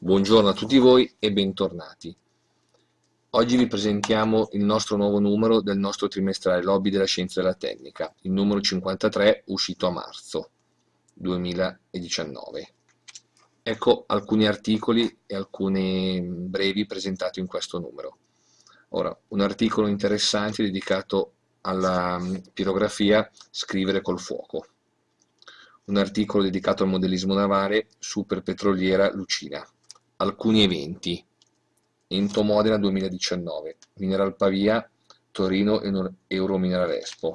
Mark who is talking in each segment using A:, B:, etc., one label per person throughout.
A: Buongiorno a tutti voi e bentornati. Oggi vi presentiamo il nostro nuovo numero del nostro trimestrale Lobby della Scienza e della Tecnica, il numero 53 uscito a marzo 2019. Ecco alcuni articoli e alcuni brevi presentati in questo numero. Ora, un articolo interessante dedicato alla pirografia Scrivere col fuoco. Un articolo dedicato al modellismo navale Superpetroliera Lucina alcuni eventi. Ento Modena 2019 Mineral Pavia Torino Euromineral Expo.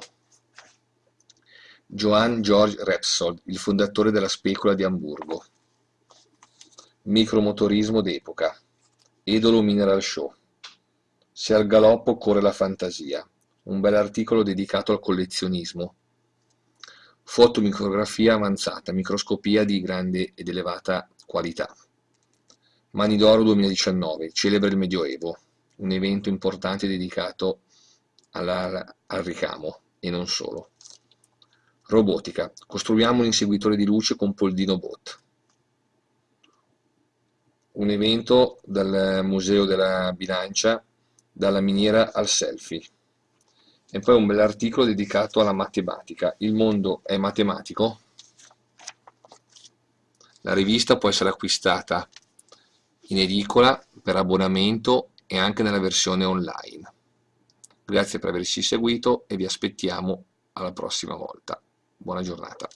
A: Johann Georg Repsold, il fondatore della specola di Amburgo. Micromotorismo d'epoca. Edolo Mineral Show. Se al galoppo corre la fantasia. Un bel articolo dedicato al collezionismo. Fotomicrografia avanzata, microscopia di grande ed elevata qualità. Mani d'Oro 2019 celebra il Medioevo, un evento importante dedicato alla, al ricamo e non solo. Robotica, costruiamo un inseguitore di luce con Poldino Bot. Un evento dal Museo della Bilancia, dalla miniera al selfie. E poi un bell'articolo dedicato alla matematica. Il mondo è matematico? La rivista può essere acquistata in edicola, per abbonamento e anche nella versione online. Grazie per averci seguito e vi aspettiamo alla prossima volta. Buona giornata.